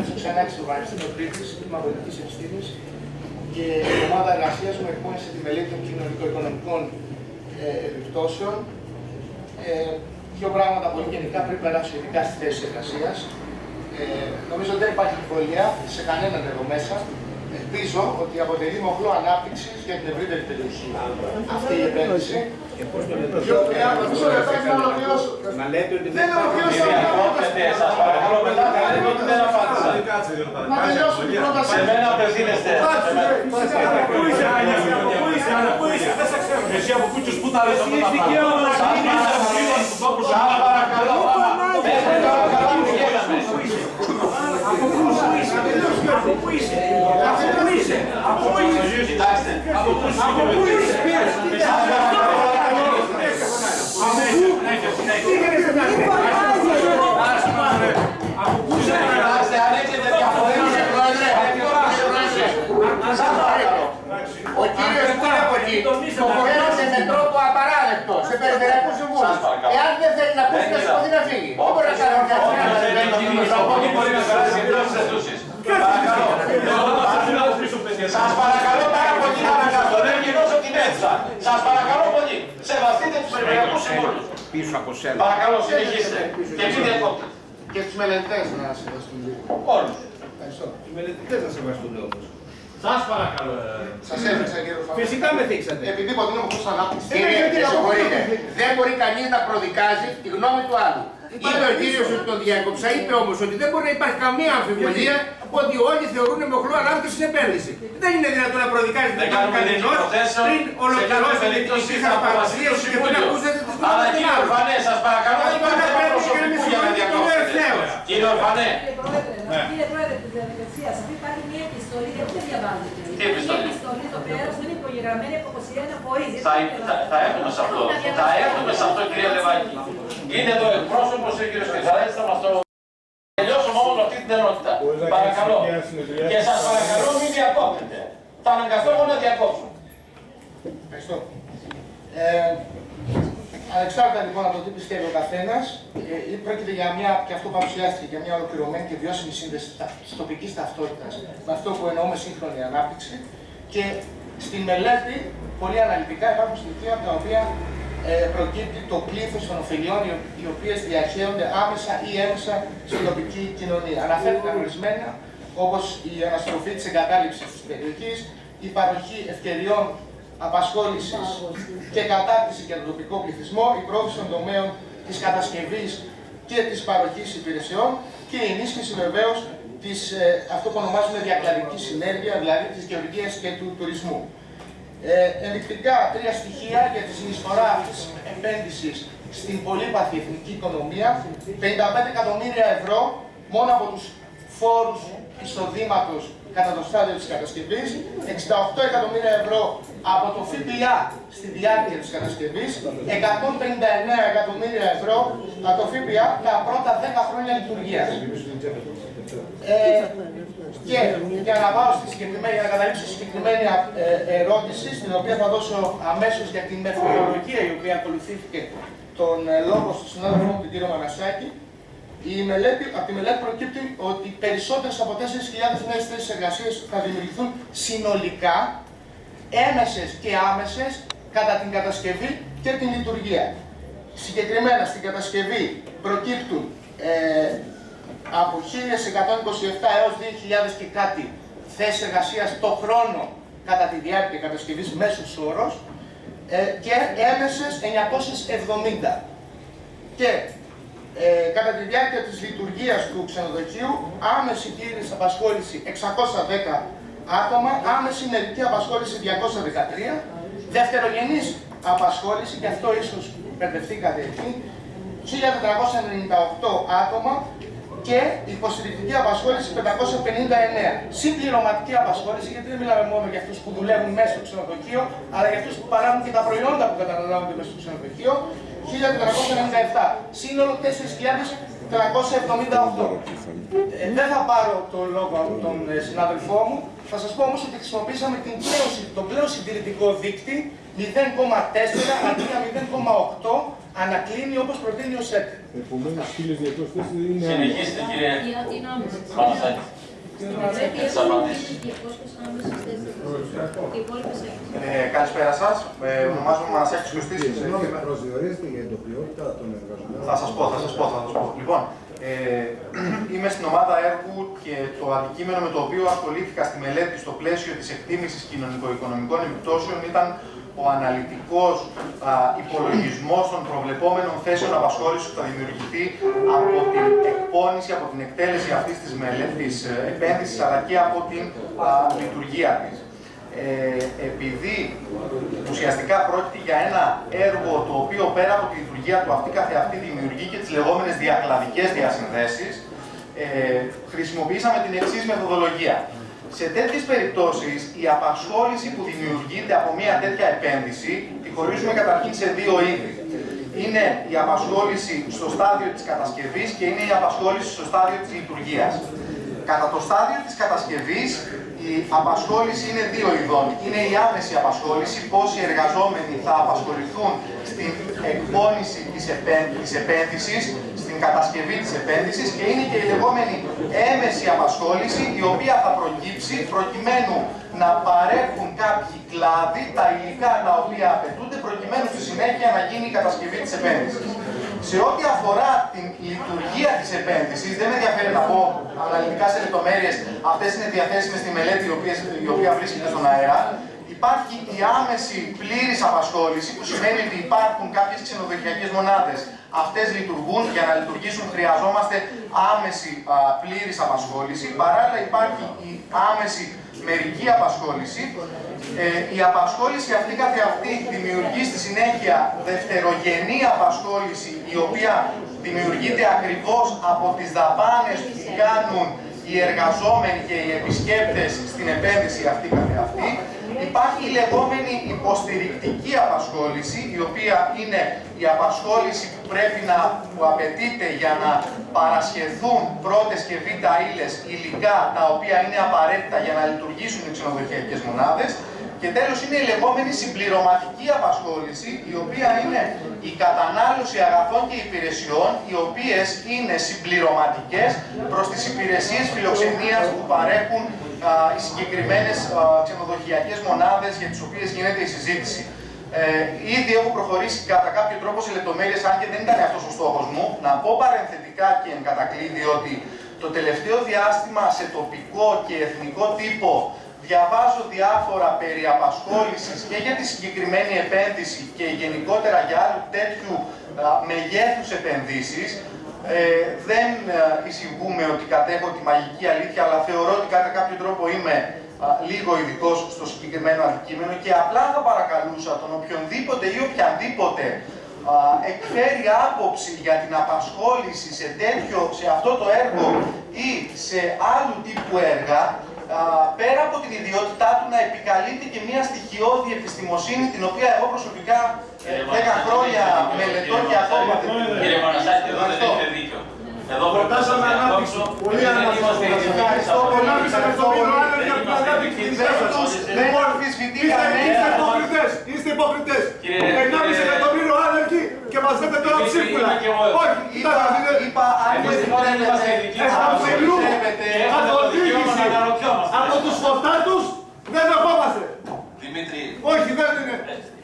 Μενέλος Ξανάκης στο Πανεπιστήμιο Κρήτης, τμήμα πολιτικής επιστήμης και η ομάδα εργασίας μου εκπώνησε τη μελέτη των κοινωνικο-οικονομικών ε, επιπτώσεων. Ε, δύο πράγματα πολύ γενικά πριν περάσω ειδικά στη θέση εργασίας. Ε, νομίζω ότι δεν υπάρχει εμβολία σε κανέναν εδώ μέσα. Ελπίζω ότι αποτελεί μοχλό ανάπτυξη για την ευρύτερη περιοχή αυτή η επένδυση. Μισό λεπτάκι να ολοκληρώσω. Να λέτε ότι Δεν ολοκλήρωσα Κύριε την Κόπτετε, σας παρακαλώ μετά θα λέτε ότι δεν απάντησα. Να τελειώσω την πρόταση. Σε μένα απευθύνεστε. Σε μένα. Πού είσαι, Άνια, από πού είσαι, Άνια, πού είσαι, δεν σε ξέρω. Εσύ από κούτσους που τα λες αυτά τα δικαίωμα να πράγματα. κινείσαι Σας από λίγο στον τόπο σου. Σας παρακαλώ. Μέχρι τώρα καλά πηγαίναμε. Από πού είσαι, από πού είσαι, από πού είσαι, από πού είσαι, Κοιτάξτε. από πού είσαι, από πού είσαι, Σας παρακαλώ. από πού είσαι, Κοιτάξτε, αν έχετε διαφορές, Κύριε Πρόεδρε, σας παρακαλώ. ο κύριος που είναι από εκεί το φέρνετε με τρόπο απαράδεκτο σε περιφερειακού συμβούλου. Σας παρακαλώ. Εάν δεν θέλει να ακούσει, να σηκωθεί να φύγει. Δεν μπορεί να κάνει μια Όχι, φορά να δεν δεν έχει γίνει. Από εκεί μπορεί να περάσει και δεν τις αισθούσεις. Παρακαλώ. Σας παρακαλώ πάρα πολύ να αναγκαστώ. Δεν γυρώσω την αίθουσα. Σας παρακαλώ πολύ. Σεβαστείτε τους περιφερειακούς συμβούλους. πίσω από σένα. Παρακαλώ, συνεχίστε. Και μην διακόπτετε. Και στους μελετητές να σεβαστούν λίγο. Όλους. Ευχαριστώ. Οι μελετητές θα σεβαστούν όμως. Σας παρακαλώ. Σας έδειξα κύριο Φαβρίδη. Φυσικά με θίξατε. Επειδή υποτείνω πως ανάπτυξη. Ε, Κύριε, γιατί με να συγχωρείτε. πω- Δεν μπορεί κανείς να προδικάζει τη γνώμη του άλλου. Είπε ο κύριος ότι τον διέκοψα, είπε όμως ότι δεν μπορεί να υπάρχει καμία αμφιβολία ότι όλοι θεωρούν μοχλό ανάπτυξη στην επένδυση. Δεν είναι δυνατόν να προδικάζει την Δεν γνώμη κάνουμε κανενός δίκαιο θέσεων. πριν Σε κάθε ολοκληρώσει την περίπτωση δική θα σας αποφασίσει παρουσίαση το και πριν Συμβούλιο. ακούσετε τις Αλλά γνώμες των κύριε άλλων. Ορφανέ, σας παρακαλώ, Αυτό δεν υπάρχει δεν θέμα πρέπει και να με προσωπικού για να συγχωρείτε και λέω διακόπτετε. ευθέως. Κύριε Ορφανέ, Κύριε Πρόεδρε, κύριε Πρόεδρε της διαδικασίας, αυτή υπάρχει μια επιστολή, γιατί δεν διαβάζετε. Τι Υπάρχει επιστολή; Μια επιστολή στο πέρα που είναι υπογεγραμμένη από 21 φορεί. θα, θα, θα έρθουμε σε αυτό. Θα έρθουμε σε αυτό, κύριε Λεβάκη. Είναι εδώ εκπρόσωπος ο κύριος Κρυθαράκης, θα μας το τελειώσουμε όμως αυτή την ενότητα. Παρακαλώ. Και σας παρακαλώ μην διακόπτετε. Θα αναγκαστώ εγώ να διακόψω. Ευχαριστώ. Ε, ανεξάρτητα λοιπόν από το τι πιστεύει ο καθένας, ε, πρόκειται για μια, και αυτό παρουσιάστηκε, για μια ολοκληρωμένη και βιώσιμη σύνδεση της τοπικής ταυτότητας με αυτό που εννοούμε σύγχρονη ανάπτυξη. Και στη μελέτη, πολύ αναλυτικά, υπάρχουν στοιχεία από τα οποία ε, προκύπτει το πλήθος των ωφελιών οι, οι οποίες διαχέονται άμεσα ή έμεσα στην τοπική κοινωνία. Αναφέρθηκαν ορισμένα, όπως η αναστροφή της εγκατάλειψης της περιοχής, η παροχή ευκαιριών απασχόλησης και κατάρτιση για τον τοπικό πληθυσμό, η πρόθεση των τομέων της κατασκευής και της παροχής υπηρεσιών και η ενίσχυση βεβαίως της ε, αυτό που ονομάζουμε διακλαδική συνέργεια, δηλαδή της γεωργίας και του τουρισμού. Ε, ενδεικτικά τρία στοιχεία για τη συνεισφορά αυτής της επένδυσης στην πολύπαθη εθνική οικονομία. 55 εκατομμύρια ευρώ μόνο από τους φόρους εισοδήματος κατά το στάδιο της κατασκευής, 68 εκατομμύρια ευρώ από το ΦΠΑ στη διάρκεια της κατασκευής, 159 εκατομμύρια ευρώ από το ΦΠΑ τα πρώτα 10 χρόνια λειτουργίας. Ε, και για να πάω στη συγκεκριμένη, για να καταλήξω στη συγκεκριμένη ε, ερώτηση, στην οποία θα δώσω αμέσως για την μεθοδολογία η οποία ακολουθήθηκε τον ε, λόγο στον συνάδελφό μου, τον κύριο Μανασάκη. Η μελέτη, από τη μελέτη προκύπτει ότι περισσότερες από 4.000 νέες θέσεις εργασίας θα δημιουργηθούν συνολικά, έμεσε και άμεσες, κατά την κατασκευή και την λειτουργία. Συγκεκριμένα στην κατασκευή προκύπτουν ε, από 1.127 έως 2.000 και κάτι θέσεις εργασίας το χρόνο κατά τη διάρκεια κατασκευής μέσος όρος ε, και έμεσες 970. Και ε, κατά τη διάρκεια της λειτουργίας του ξενοδοχείου άμεση πλήρης απασχόληση 610 άτομα, άμεση μερική απασχόληση 213, δευτερογενής απασχόληση, και αυτό ίσως μπερδευτήκατε εκεί, 1498 άτομα και υποστηρικτική απασχόληση 559. Συμπληρωματική απασχόληση, γιατί δεν μιλάμε μόνο για αυτούς που δουλεύουν μέσα στο ξενοδοχείο, αλλά για αυτούς που παράγουν και τα προϊόντα που καταναλώνονται μέσα στο ξενοδοχείο, 1497. Σύνολο 378. Ε, δεν θα πάρω το λόγο από τον ε, συνάδελφό μου. Θα σας πω όμως ότι χρησιμοποίησαμε την πλέον, συ- τον πλέον συντηρητικό δείκτη 0,4 αντί για 0,8 ανακλίνει όπως προτείνει ο ΣΕΤ. Επομένως, 1200 θέσεις δεν είναι Συνεχίστε κύριε Είναι είναι άμεση. Πανασάκη. Πρέπει Τις απαντήσεις. οι 200 άμεσες θέσεις. Οι υπόλοιπες έξω. Ε, καλησπέρα σας. Ε, ονομάζομαι Μανασάκη Κωστή. Συγγνώμη, προσδιορίζεται για την τοπιότητα των εργαζομένων. Θα σας πω, θα σας πω, θα σας πω. Λοιπόν, ε, είμαι στην ομάδα έργου και το αντικείμενο με το οποίο ασχολήθηκα στη μελέτη στο πλαίσιο της εκτίμησης κοινωνικο-οικονομικών επιπτώσεων ήταν ο αναλυτικός α, υπολογισμός των προβλεπόμενων θέσεων απασχόλησης που θα δημιουργηθεί από την εκπόνηση, από την εκτέλεση αυτής της μελέτης ε, επένδυσης αλλά και από την α, λειτουργία της. Ε, επειδή ουσιαστικά πρόκειται για ένα έργο το οποίο πέρα από τη λειτουργία του αυτή καθεαυτή δημιουργεί και τις λεγόμενες διακλαδικές διασυνδέσεις, ε, χρησιμοποιήσαμε την εξής μεθοδολογία. Σε τέτοιες περιπτώσεις, η απασχόληση που δημιουργείται από μια τέτοια επένδυση, τη χωρίζουμε καταρχήν σε δύο είδη. Είναι η απασχόληση στο στάδιο της κατασκευής και είναι η απασχόληση στο στάδιο της λειτουργίας. Κατά το στάδιο της κατασκευής, η απασχόληση είναι δύο ειδών. Είναι η άμεση απασχόληση, πόσοι εργαζόμενοι θα απασχοληθούν στην εκπόνηση της, επέ- της επένδυσης, στην κατασκευή της επένδυσης και είναι και η λεγόμενη έμεση απασχόληση, η οποία θα προκύψει προκειμένου να παρέχουν κάποιοι κλάδοι τα υλικά τα οποία απαιτούνται προκειμένου στη συνέχεια να γίνει η κατασκευή της επένδυσης. Σε ό,τι αφορά την λειτουργία της επένδυσης, δεν με ενδιαφέρει να πω αναλυτικά σε λεπτομέρειες, αυτές είναι διαθέσιμες στη μελέτη η οποία, η οποία βρίσκεται στον αέρα. Υπάρχει η άμεση πλήρης απασχόληση, που σημαίνει ότι υπάρχουν κάποιες ξενοδοχειακές μονάδες. Αυτές λειτουργούν, για να λειτουργήσουν χρειαζόμαστε άμεση α, πλήρης απασχόληση. Παράλληλα υπάρχει η άμεση μερική απασχόληση. Ε, η απασχόληση αυτή καθεαυτή δημιουργεί στη συνέχεια δευτερογενή απασχόληση η οποία δημιουργείται ακριβώς από τις δαπάνες που κάνουν οι εργαζόμενοι και οι επισκέπτες στην επένδυση αυτή καθεαυτή. Υπάρχει η λεγόμενη υποστηρικτική απασχόληση, η οποία είναι η απασχόληση που πρέπει να που απαιτείται για να παρασχεθούν πρώτες και β' ύλες υλικά τα οποία είναι απαραίτητα για να λειτουργήσουν οι ξενοδοχειακές μονάδες. Και τέλος είναι η λεγόμενη συμπληρωματική απασχόληση, η οποία είναι η κατανάλωση αγαθών και υπηρεσιών, οι οποίες είναι συμπληρωματικές προς τις υπηρεσίες φιλοξενίας που παρέχουν α, οι συγκεκριμένες α, ξενοδοχειακές μονάδες για τις οποίες γίνεται η συζήτηση. Ε, ήδη έχω προχωρήσει κατά κάποιο τρόπο σε λεπτομέρειες, αν και δεν ήταν αυτός ο στόχος μου, να πω παρενθετικά και εν κατακλείδη ότι το τελευταίο διάστημα σε τοπικό και εθνικό τύπο διαβάζω διάφορα περί απασχόλησης και για τη συγκεκριμένη επένδυση και γενικότερα για άλλου τέτοιου α, μεγέθους επενδύσεις. Ε, δεν α, εισηγούμε ότι κατέχω τη μαγική αλήθεια, αλλά θεωρώ ότι κατά κάποιο τρόπο είμαι α, λίγο ειδικός στο συγκεκριμένο αντικείμενο και απλά θα παρακαλούσα τον οποιονδήποτε ή οποιαδήποτε α, εκφέρει άποψη για την απασχόληση σε, τέτοιο, σε αυτό το έργο ή σε άλλου τύπου έργα, α, πέρα από την ιδιότητά του να επικαλείται και μια στοιχειώδη επιστημοσύνη την οποία εγώ προσωπικά ε, 10 χρόνια μελετώ και ακόμα δεν Κύριε Πανασάκη, εδώ δεν Ευχαριστώ. έχετε δίκιο. Εδώ Προτάσαμε προτάσαμε ανάπτυξη. ανάπτυξη. Πολύ Δεν ανάπτυξη. είμαστε Ευχαριστώ ειδικοί. πολύ. Ανάπτυξη εκατομμύριο άνεργοι για την ανάπτυξη της Δεν χώρας. τους δεν Λοιπόν, αμφισβητεί Είστε κανένα. είστε υποκριτές, είστε υποκριτές. Κύριε- 1,5 κύριε- εκατομμύριο άνεργοι και μας λέτε τώρα Είμαι- ψίχουλα. είμαι και εγώ εδώ. Όχι, Είπα, κοιτάξτε, είναι- είπα, αν Εμείς δεν λοιπόν δεν είμαστε επιτρέπετε, ειδικοί. Εσάς αν σε δεν λού. επιτρέπετε, Και έχουμε το δικαίωμα να αναρωτιόμαστε. από τους φορτάτους δεν δεχόμαστε. Δημήτρη, Όχι, δεν είναι.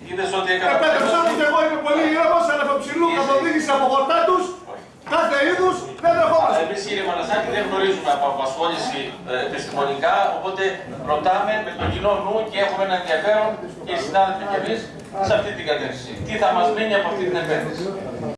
είδες ότι έκανα... Επέτρεψα μου και εγώ είμαι πολύ ήρεμος, αλλά από ψηλού Είσαι- καθοδήγηση από φορτάτους, κάθε είδους δεν δεχόμαστε. Εμείς κύριε Μανασάκη δεν γνωρίζουμε από απασχόληση ε, επιστημονικά, οπότε ρωτάμε με τον κοινό νου και έχουμε ένα ενδιαφέρον και οι συνάδελφοι και εμείς σε αυτή την κατεύθυνση. Τι θα μας μείνει από αυτή την επένδυση;